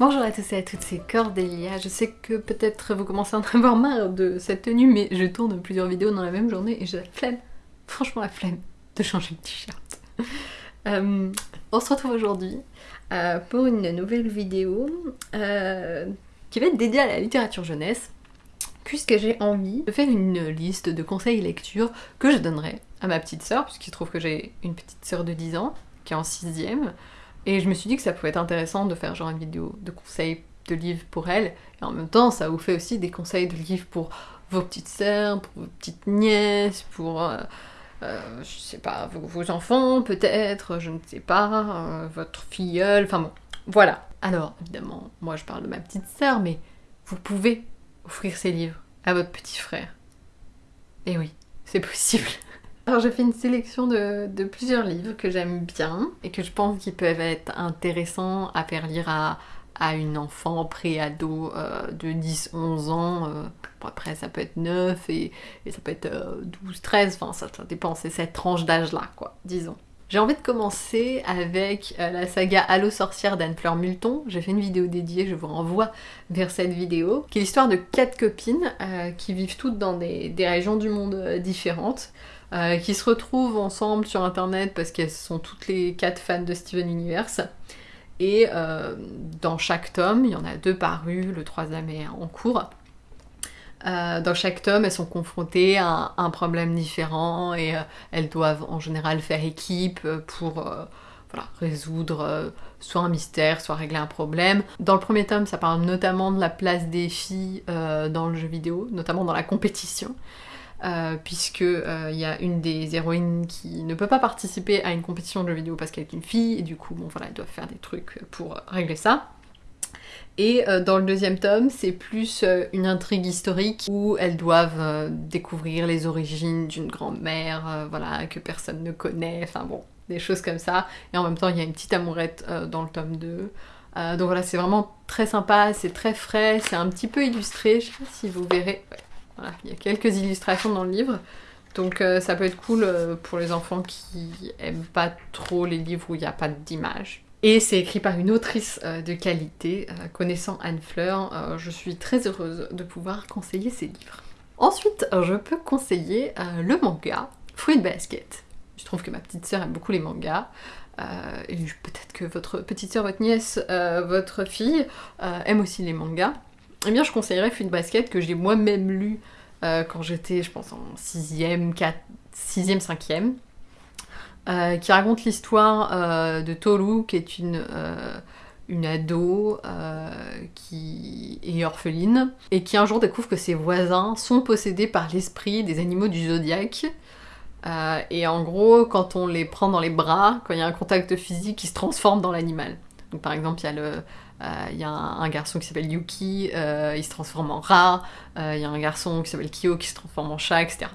Bonjour à tous et à toutes, c'est Cordélia. Je sais que peut-être vous commencez à en avoir marre de cette tenue, mais je tourne plusieurs vidéos dans la même journée et j'ai la flemme, franchement la flemme, de changer de t-shirt. Euh, on se retrouve aujourd'hui euh, pour une nouvelle vidéo euh, qui va être dédiée à la littérature jeunesse, puisque j'ai envie de faire une liste de conseils lecture que je donnerai à ma petite sœur, puisqu'il se trouve que j'ai une petite sœur de 10 ans qui est en 6ème, et je me suis dit que ça pouvait être intéressant de faire genre une vidéo de conseils de livres pour elle, et en même temps ça vous fait aussi des conseils de livres pour vos petites sœurs, pour vos petites nièces, pour, euh, euh, je sais pas, vos, enfants peut-être, je ne sais pas, euh, votre filleule, enfin bon, voilà. Alors évidemment, moi je parle de ma petite sœur, mais vous pouvez offrir ces livres à votre petit frère. Et oui, c'est possible. Alors j'ai fait une sélection de, plusieurs livres que j'aime bien et que je pense qu'ils peuvent être intéressants à faire lire à, une enfant pré-ado euh, de 10-11 ans. Euh, après ça peut être 9 et, ça peut être 12-13, euh, enfin ça, ça dépend, c'est cette tranche d'âge là quoi, disons. J'ai envie de commencer avec la saga Allo sorcière d'Anne-Fleur Multon. J'ai fait une vidéo dédiée, je vous renvoie vers cette vidéo, qui est l'histoire de quatre copines qui vivent toutes dans des régions du monde différentes. Euh, qui se retrouvent ensemble sur internet parce qu'elles sont toutes les quatre fans de Steven Universe. Et euh, dans chaque tome, il y en a deux parus, le troisième est en cours. Euh, dans chaque tome, elles sont confrontées à un, problème différent et elles doivent en général faire équipe pour résoudre soit un mystère, soit régler un problème. Dans le premier tome, ça parle notamment de la place des filles dans le jeu vidéo, notamment dans la compétition. Euh, puisque il euh, y a une des héroïnes qui ne peut pas participer à une compétition de jeux vidéo parce qu'elle est une fille, et du coup, bon voilà, elles doivent faire des trucs pour régler ça. Et euh, dans le deuxième tome, c'est plus une intrigue historique où elles doivent découvrir les origines d'une grand-mère, voilà, que personne ne connaît, enfin bon, des choses comme ça. Et en même temps, il y a une petite amourette dans le tome 2. donc voilà, c'est vraiment très sympa, c'est très frais, c'est un petit peu illustré, je sais pas si vous verrez il y a quelques illustrations dans le livre. Donc euh, ça peut être cool euh, pour les enfants qui aiment pas trop les livres où il n'y a pas d'images. Et c'est écrit par une autrice euh, de qualité. connaissant Anne Fleur, je suis très heureuse de pouvoir conseiller ces livres. Ensuite, je peux conseiller le manga Fruit Basket. Je trouve que ma petite sœur aime beaucoup les mangas. peut-être que votre petite sœur, votre nièce, votre fille aime aussi les mangas eh bien je conseillerais Fruit Basket que j'ai moi-même lu euh, quand j'étais, je pense, en 6ème, 4, 6ème, 5ème, qui raconte l'histoire euh, de Tolu, qui est une, euh, ado qui est orpheline, et qui un jour découvre que ses voisins sont possédés par l'esprit des animaux du zodiaque. et en gros, quand on les prend dans les bras, quand il y a un contact physique, ils se transforment dans l'animal. Donc par exemple, il y a un, garçon qui s'appelle Yuki, euh, il se transforme en rat. Euh, il y a un garçon qui s'appelle Kyo qui se transforme en chat, etc.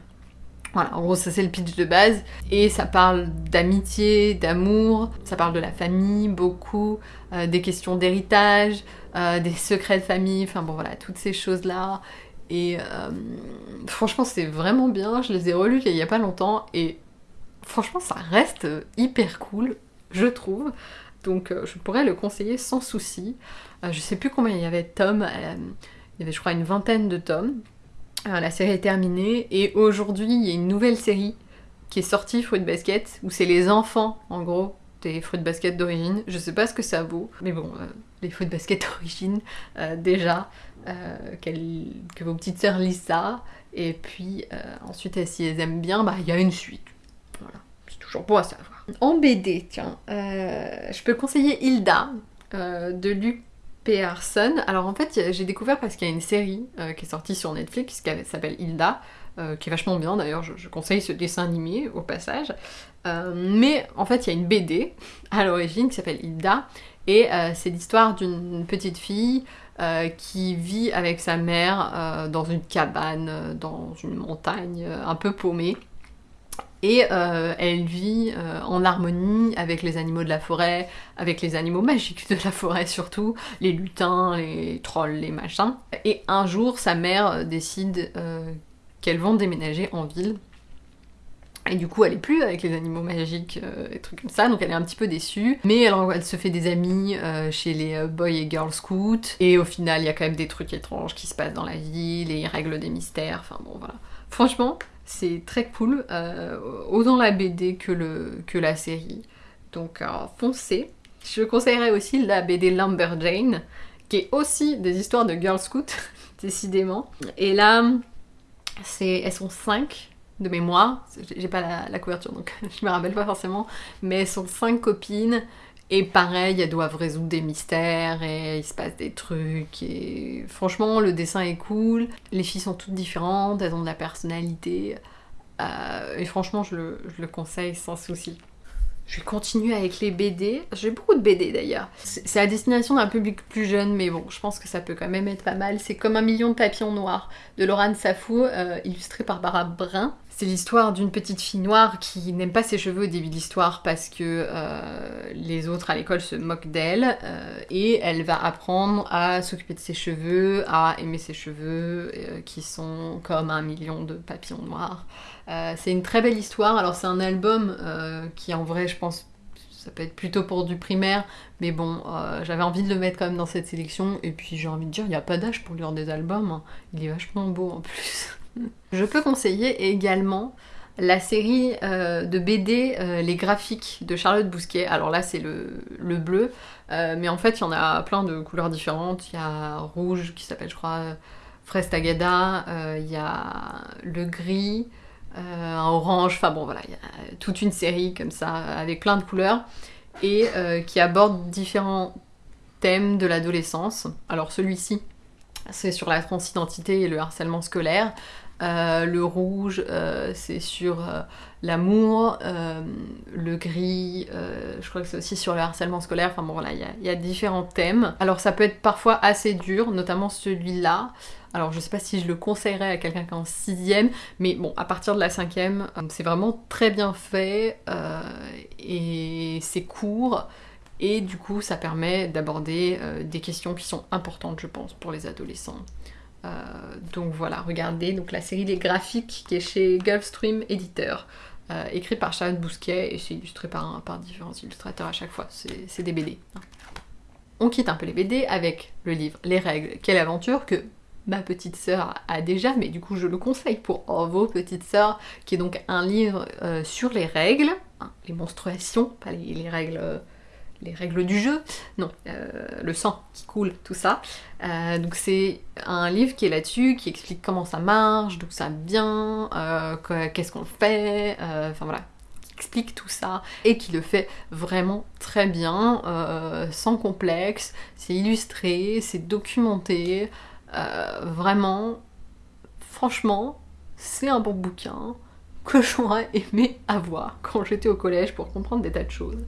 Voilà, en gros, ça c'est le pitch de base. Et ça parle d'amitié, d'amour, ça parle de la famille, beaucoup, euh, des questions d'héritage, des secrets de famille, enfin bon voilà, toutes ces choses-là. Et franchement, c'est vraiment bien. Je les ai relus il y a pas longtemps et franchement, ça reste hyper cool, je trouve donc euh, je pourrais le conseiller sans souci. Euh, je sais plus combien il y avait de tomes, euh, il y avait je crois une vingtaine de tomes. La série est terminée et aujourd'hui il y a une nouvelle série qui est sortie, Fruit Basket, où c'est les enfants en gros des fruits de basket d'origine. Je sais pas ce que ça vaut, mais bon, les fruits de basket d'origine, déjà, que vos petites sœurs lisent ça, et puis ensuite, si elles aiment bien, bah il y a une suite. Voilà, c'est toujours bon à savoir. En BD, tiens, euh, je peux conseiller Hilda euh, de Luc Pearson. Alors en fait, j'ai découvert parce qu'il y a une série euh, qui est sortie sur Netflix qui s'appelle Hilda, qui est vachement bien d'ailleurs, je, conseille ce dessin animé au passage. mais en fait, il y a une BD à l'origine qui s'appelle Hilda, et c'est l'histoire d'une petite fille qui vit avec sa mère dans une cabane, dans une montagne un peu paumée. Et euh, elle vit euh, en harmonie avec les animaux de la forêt, avec les animaux magiques de la forêt surtout, les lutins, les trolls, les machins. Et un jour, sa mère décide euh, qu'elles vont déménager en ville. Et du coup, elle est plus avec les animaux magiques et trucs comme ça, donc elle est un petit peu déçue. Mais elle, se fait des amis chez les Boy et Girl Scouts. Et au final, il y a quand même des trucs étranges qui se passent dans la ville et ils règlent des mystères. Enfin bon, voilà. Franchement, c'est très cool, autant la BD que, le, que la série. Donc foncez. Je conseillerais aussi la BD Lumberjane, qui est aussi des histoires de Girl Scouts, décidément. Et là, elles sont 5 de mémoire, j'ai pas la, couverture donc je me rappelle pas forcément, mais elles sont cinq copines et pareil, elles doivent résoudre des mystères et il se passe des trucs et franchement le dessin est cool, les filles sont toutes différentes, elles ont de la personnalité euh, et franchement je le, je le conseille sans souci. Je vais continuer avec les BD. J'ai beaucoup de BD d'ailleurs. C'est à destination d'un public plus jeune, mais bon, je pense que ça peut quand même être pas mal. C'est comme un million de papillons noirs de Laurent Safou, euh, illustré par Barbara Brun. C'est l'histoire d'une petite fille noire qui n'aime pas ses cheveux au début de l'histoire parce que euh, les autres à l'école se moquent d'elle euh, et elle va apprendre à s'occuper de ses cheveux, à aimer ses cheveux euh, qui sont comme un million de papillons noirs. C'est une très belle histoire. Alors c'est un album qui en vrai je pense ça peut être plutôt pour du primaire, mais bon, j'avais envie de le mettre quand même dans cette sélection, et puis j'ai envie de dire, il n'y a pas d'âge pour lire des albums, hein. il est vachement beau en plus. Je peux conseiller également la série euh, de BD euh, Les Graphiques de Charlotte Bousquet. Alors là, c'est le, bleu, euh, mais en fait, il y en a plein de couleurs différentes. Il y a rouge qui s'appelle, je crois, Fraise Tagada, il y a le gris, un orange, enfin bon, voilà, il y a toute une série comme ça avec plein de couleurs et qui aborde différents thèmes de l'adolescence. Alors celui-ci, c'est sur la transidentité et le harcèlement scolaire. Euh, le rouge, euh, c'est sur euh, l'amour. le gris, je crois que c'est aussi sur le harcèlement scolaire. Enfin bon, voilà, il y, a différents thèmes. Alors ça peut être parfois assez dur, notamment celui-là. Alors je sais pas si je le conseillerais à quelqu'un qui est en sixième, mais bon, à partir de la cinquième, c'est vraiment très bien fait et c'est court. Et du coup, ça permet d'aborder des questions qui sont importantes, je pense, pour les adolescents. Euh, donc voilà, regardez donc la série Les Graphiques qui est chez Gulfstream Éditeur. Euh, écrit par Charlotte Bousquet et c'est illustré par, par différents illustrateurs à chaque fois. C'est des BD. Hein. On quitte un peu les BD avec le livre Les règles, quelle aventure que ma petite sœur a déjà, mais du coup je le conseille pour vos petites sœurs, qui est donc un livre euh, sur les règles, hein, les menstruations, pas les, règles les règles du jeu, non, euh, le sang qui coule, tout ça. Euh, donc c'est un livre qui est là-dessus, qui explique comment ça marche, d'où ça vient, euh, qu'est-ce qu'on fait, enfin voilà, qui explique tout ça et qui le fait vraiment très bien, sans complexe, c'est illustré, c'est documenté, vraiment, franchement, c'est un bon bouquin que j'aurais aimé avoir quand j'étais au collège pour comprendre des tas de choses.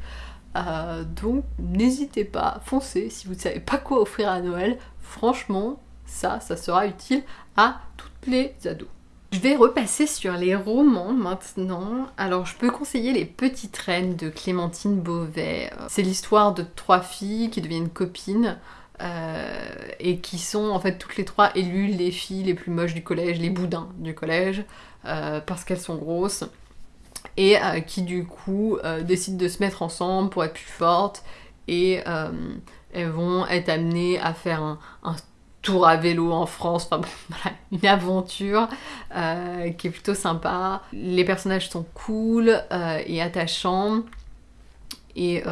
Euh, donc n'hésitez pas, foncez si vous ne savez pas quoi offrir à Noël. Franchement, ça, ça sera utile à toutes les ados. Je vais repasser sur les romans maintenant. Alors je peux conseiller Les Petites Reines de Clémentine Beauvais. C'est l'histoire de trois filles qui deviennent copines. Euh, et qui sont en fait toutes les trois élues les filles les plus moches du collège, les boudins du collège, euh, parce qu'elles sont grosses et euh, qui du coup euh, décident de se mettre ensemble pour être plus fortes et euh, elles vont être amenées à faire un, tour à vélo en France, enfin voilà, une aventure qui est plutôt sympa. Les personnages sont cool et attachants. Et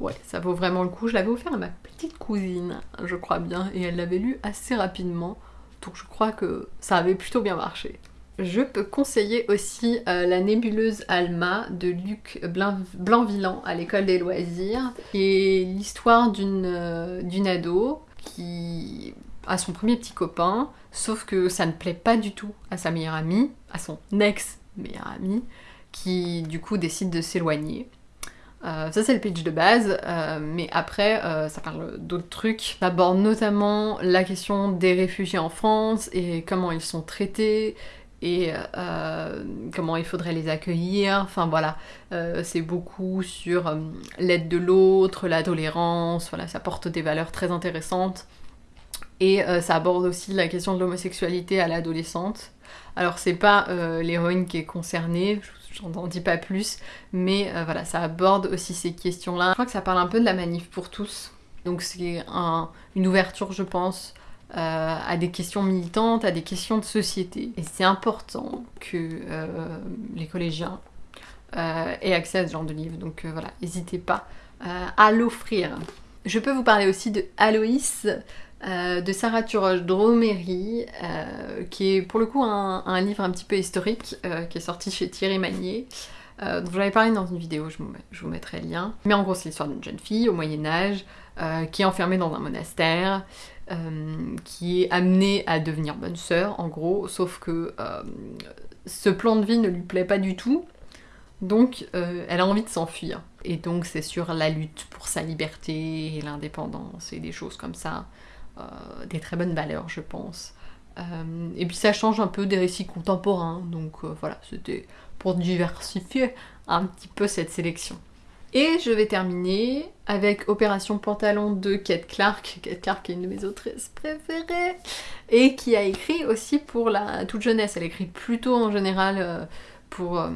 ouais, ça vaut vraiment le coup. Je l'avais offert à ma petite cousine, je crois bien, et elle l'avait lu assez rapidement. Donc je crois que ça avait plutôt bien marché. Je peux conseiller aussi euh, La nébuleuse Alma de Luc Blanc-Villan à l'école des loisirs, est l'histoire d'une euh, ado qui a son premier petit copain, sauf que ça ne plaît pas du tout à sa meilleure amie, à son ex-meilleure amie, qui du coup décide de s'éloigner. Euh, ça c'est le pitch de base, mais après ça parle d'autres trucs. Ça aborde notamment la question des réfugiés en France et comment ils sont traités, et euh, comment il faudrait les accueillir. Enfin voilà, euh, c'est beaucoup sur euh, l'aide de l'autre, la tolérance, voilà, ça porte des valeurs très intéressantes. Et ça aborde aussi la question de l'homosexualité à l'adolescente. Alors c'est pas l'héroïne qui est concernée, j'en dis pas plus, mais voilà, ça aborde aussi ces questions-là. Je crois que ça parle un peu de la manif pour tous. Donc c'est une ouverture, je pense, euh, à des questions militantes, à des questions de société. Et c'est important que euh, les collégiens euh, aient accès à ce genre de livre. Donc voilà, n'hésitez pas à l'offrir. Je peux vous parler aussi de Aloïs, de Sarah Turoche Dromery, qui est pour le coup un, livre un petit peu historique, qui est sorti chez Thierry Magnier. dont je l'avais parlé dans une vidéo, je vous, mettrai le lien. Mais en gros, c'est l'histoire d'une jeune fille au Moyen-Âge qui est enfermée dans un monastère, euh, qui est amenée à devenir bonne sœur, en gros, sauf que euh, ce plan de vie ne lui plaît pas du tout, donc euh, elle a envie de s'enfuir. Et donc c'est sur la lutte pour sa liberté et l'indépendance et des choses comme ça, des très bonnes valeurs, je pense. et puis ça change un peu des récits contemporains, donc voilà, c'était pour diversifier un petit peu cette sélection. Et je vais terminer avec Opération Pantalon de Kate Clark. Kate Clark est une de mes autrices préférées et qui a écrit aussi pour la toute jeunesse. Elle écrit plutôt en général euh, pour euh,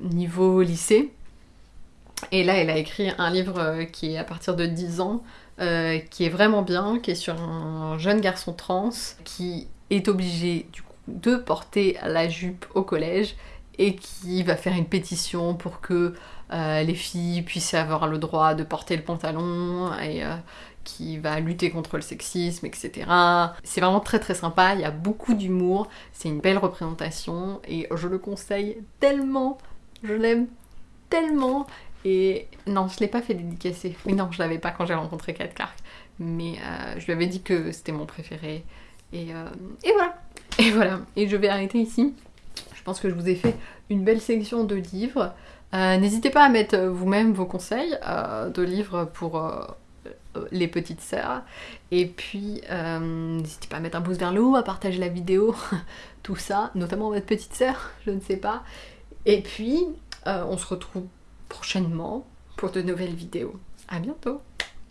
niveau lycée. Et là, elle a écrit un livre euh, qui est à partir de 10 ans, qui est vraiment bien, qui est sur un jeune garçon trans qui est obligé du coup de porter la jupe au collège et qui va faire une pétition pour que euh, les filles puissent avoir le droit de porter le pantalon et euh, qui va lutter contre le sexisme, etc. C'est vraiment très très sympa, il y a beaucoup d'humour, c'est une belle représentation et je le conseille tellement, je l'aime tellement. Et non, je l'ai pas fait dédicacer. Oui, non, je l'avais pas quand j'ai rencontré Kat Clark. Mais euh, je lui avais dit que c'était mon préféré. Et, et voilà. Et voilà. Et je vais arrêter ici. Je pense que je vous ai fait une belle sélection de livres. Euh, n'hésitez pas à mettre euh, vous-même vos conseils euh, de livres pour les petites sœurs. Et puis, n'hésitez pas à mettre un pouce vers le haut, à partager la vidéo, tout ça, notamment votre petite sœur, je ne sais pas. Et puis, on se retrouve prochainement pour de nouvelles vidéos. À bientôt